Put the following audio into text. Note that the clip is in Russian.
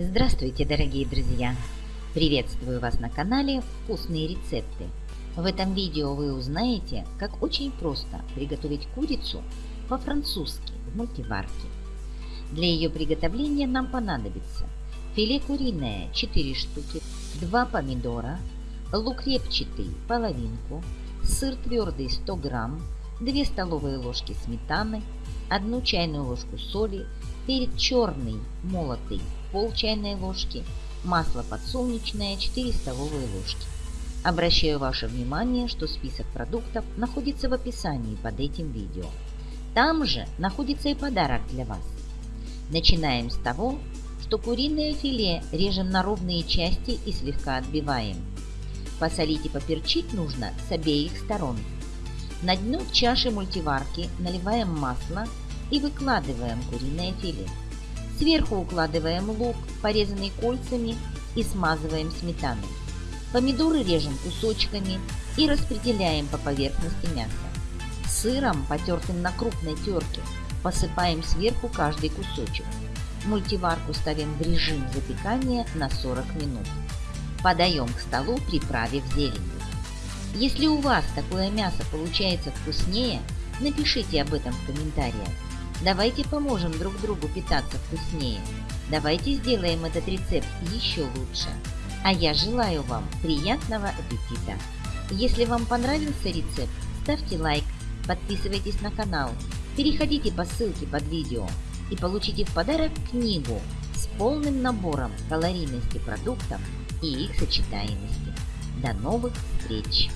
Здравствуйте, дорогие друзья! Приветствую вас на канале «Вкусные рецепты». В этом видео вы узнаете, как очень просто приготовить курицу по-французски в мультиварке. Для ее приготовления нам понадобится филе куриное 4 штуки, 2 помидора, лук репчатый половинку, сыр твердый 100 грамм, 2 столовые ложки сметаны, 1 чайную ложку соли, перец черный молотый пол чайной ложки, масло подсолнечное 4 столовые ложки. Обращаю ваше внимание, что список продуктов находится в описании под этим видео. Там же находится и подарок для вас. Начинаем с того, что куриное филе режем на ровные части и слегка отбиваем. Посолить и поперчить нужно с обеих сторон. На дно чаши мультиварки наливаем масло и выкладываем куриное филе. Сверху укладываем лук, порезанный кольцами, и смазываем сметаной. Помидоры режем кусочками и распределяем по поверхности мяса. Сыром, потертым на крупной терке, посыпаем сверху каждый кусочек. Мультиварку ставим в режим запекания на 40 минут. Подаем к столу, приправив зеленью. Если у вас такое мясо получается вкуснее, напишите об этом в комментариях. Давайте поможем друг другу питаться вкуснее. Давайте сделаем этот рецепт еще лучше. А я желаю вам приятного аппетита! Если вам понравился рецепт, ставьте лайк, подписывайтесь на канал, переходите по ссылке под видео и получите в подарок книгу с полным набором калорийности продуктов и их сочетаемости. До новых встреч!